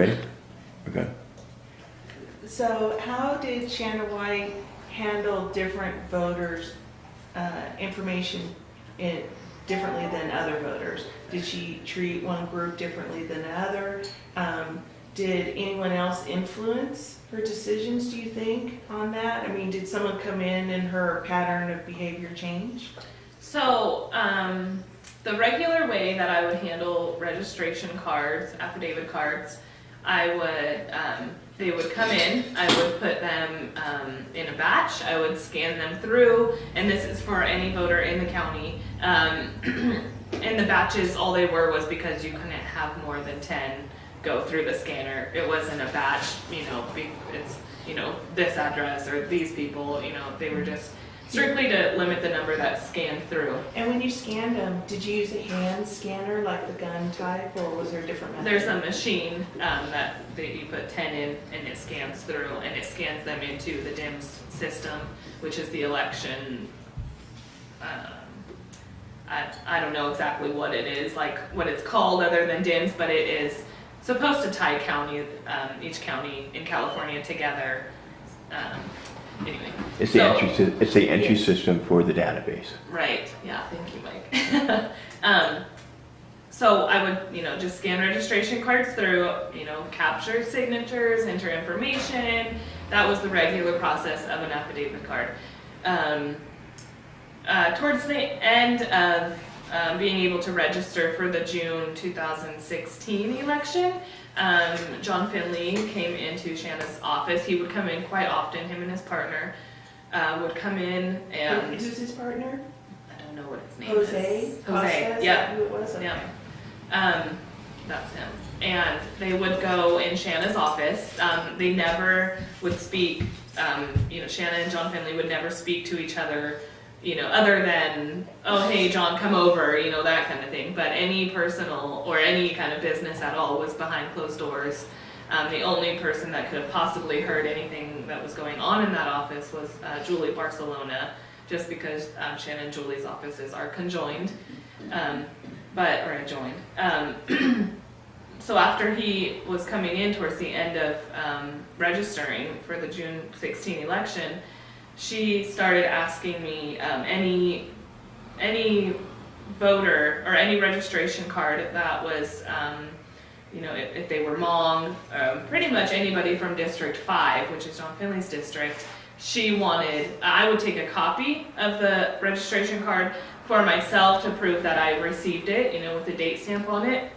Ready? Okay. So how did Shannon White handle different voters' uh, information in- differently than other voters? Did she treat one group differently than another? Um, Did anyone else influence her decisions, do you think, on that? I mean, did someone come in and her pattern of behavior change? So, um, the regular way that I would handle registration cards, affidavit cards, I would, um, they would come in, I would put them, um, in a batch, I would scan them through, and this is for any voter in the county. Um, and the batches, all they were was because you couldn't have more than ten go through the scanner. It wasn't a batch, you know, it's, you know, this address or these people, you know, they were just strictly to limit the number that scanned through. And when you scanned them, did you use a hand scanner like the gun type, or was there a different method? There's a machine um, that, that you put 10 in and it scans through and it scans them into the DIMS system, which is the election. Um, I, I don't know exactly what it is, like what it's called other than DIMS, but it is supposed to tie county, um, each county in California together. Um, anyway. It's the So- entry, sy- it's the entry system for the database. Right, yeah, thank you, Mike. um, so I would, you know, just scan registration cards through, you know, capture signatures, enter information. That was the regular process of an affidavit card. Um, uh, towards the end of um, being able to register for the June 2016 election, um, John Finley came into Shanna's office. He would come in quite often, him and his partner. Uh, would come in and Who's his partner? I don't know what his name Jose? is. Costa, Jose, yeah, who it was? Okay. yeah. Um, that's him. And they would go in Shanna's office. Um, they never would speak, um, you know, Shanna and John Finley would never speak to each other, you know, other than, oh, hey, John, come over, you know, that kind of thing. But any personal or any kind of business at all was behind closed doors. Um, the only person that could have possibly heard anything that was going on in that office was uh, Julie Barcelona, just because um, Shannon and Julie's offices are conjoined, um, but or adjoined. Um, so after he was coming in towards the end of um, registering for the June 16 election, she started asking me um, any any voter or any registration card that was you know, if, if they were Hmong, um, pretty much anybody from District 5, which is John Finley's district, she wanted, I would take a copy of the registration card for myself to prove that I received it, you know, with a date stamp on it.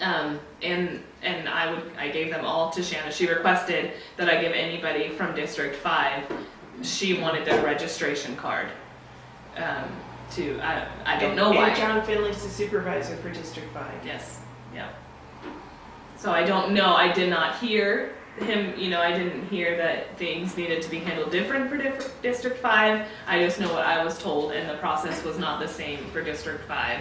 Um, and, and I would, I gave them all to Shanna. She requested that I give anybody from District 5, she wanted their registration card. Um, to, I, I don't know And- why. John Finley's the supervisor for District Five. Yes, yeah. So I don't know, I did not hear him, you know, I didn't hear that things needed to be handled different for diff- District Five. I just know what I was told and the process was not the same for District Five.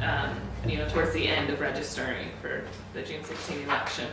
Um, you know, towards the end of registering for the June sixteen election.